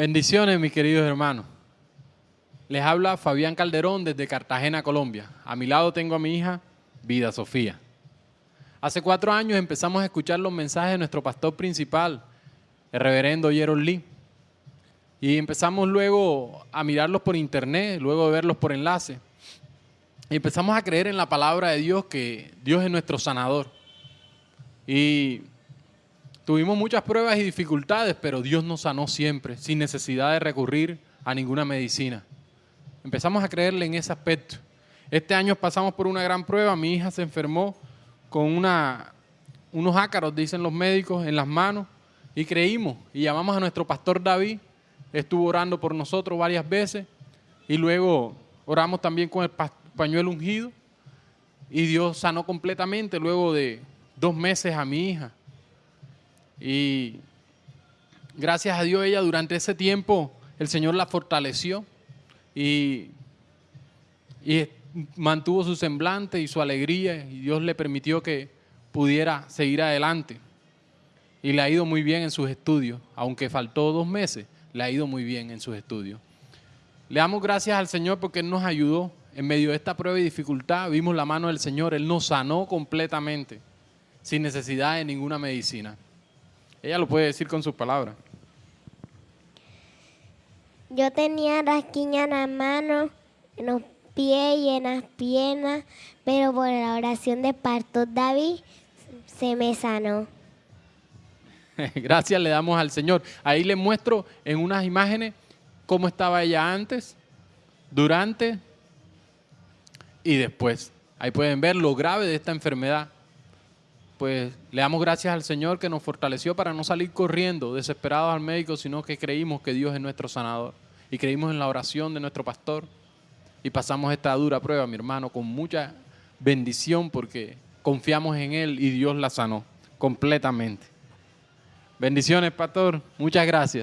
Bendiciones, mis queridos hermanos. Les habla Fabián Calderón desde Cartagena, Colombia. A mi lado tengo a mi hija, Vida Sofía. Hace cuatro años empezamos a escuchar los mensajes de nuestro pastor principal, el reverendo Gerald Lee. Y empezamos luego a mirarlos por internet, luego de verlos por enlace. Y empezamos a creer en la palabra de Dios, que Dios es nuestro sanador. Y tuvimos muchas pruebas y dificultades, pero Dios nos sanó siempre, sin necesidad de recurrir a ninguna medicina. Empezamos a creerle en ese aspecto. Este año pasamos por una gran prueba, mi hija se enfermó con unos ácaros, dicen los médicos, en las manos, y creímos, y llamamos a nuestro pastor David, estuvo orando por nosotros varias veces, y luego oramos también con el pañuelo ungido, y Dios sanó completamente luego de dos meses a mi hija. Y gracias a Dios ella durante ese tiempo, el Señor la fortaleció y, mantuvo su semblante y su alegría y Dios le permitió que pudiera seguir adelante. Y le ha ido muy bien en sus estudios, aunque faltó dos meses, le ha ido muy bien en sus estudios. Le damos gracias al Señor porque Él nos ayudó en medio de esta prueba y dificultad. Vimos la mano del Señor, Él nos sanó completamente, sin necesidad de ninguna medicina. Ella lo puede decir con sus palabras. Yo tenía rasquiña en las manos, en los pies y en las piernas, pero por la oración de Pastor David se me sanó. Gracias le damos al Señor. Ahí le muestro en unas imágenes cómo estaba ella antes, durante y después. Ahí pueden ver lo grave de esta enfermedad pues le damos gracias al Señor que nos fortaleció para no salir corriendo desesperados al médico, sino que creímos que Dios es nuestro sanador y creímos en la oración de nuestro pastor y pasamos esta dura prueba, mi hermano, con mucha bendición porque confiamos en Él y Dios la sanó completamente. Bendiciones, pastor. Muchas gracias.